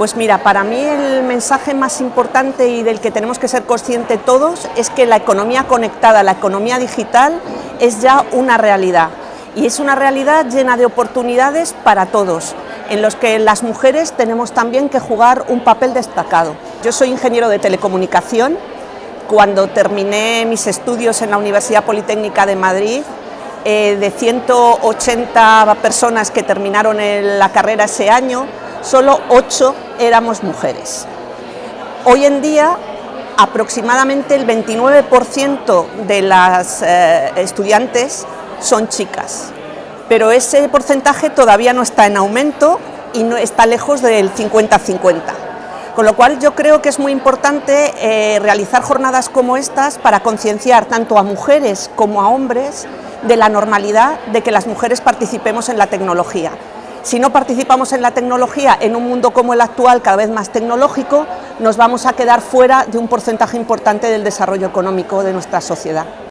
Pues mira, para mí el mensaje más importante y del que tenemos que ser conscientes todos es que la economía conectada, la economía digital es ya una realidad y es una realidad llena de oportunidades para todos, en los que las mujeres tenemos también que jugar un papel destacado. Yo soy ingeniero de telecomunicación, cuando terminé mis estudios en la Universidad Politécnica de Madrid, eh, de 180 personas que terminaron la carrera ese año, solo 8 éramos mujeres. Hoy en día aproximadamente el 29% de las eh, estudiantes son chicas, pero ese porcentaje todavía no está en aumento y no está lejos del 50-50. Con lo cual yo creo que es muy importante eh, realizar jornadas como estas para concienciar tanto a mujeres como a hombres de la normalidad de que las mujeres participemos en la tecnología. Si no participamos en la tecnología en un mundo como el actual, cada vez más tecnológico, nos vamos a quedar fuera de un porcentaje importante del desarrollo económico de nuestra sociedad.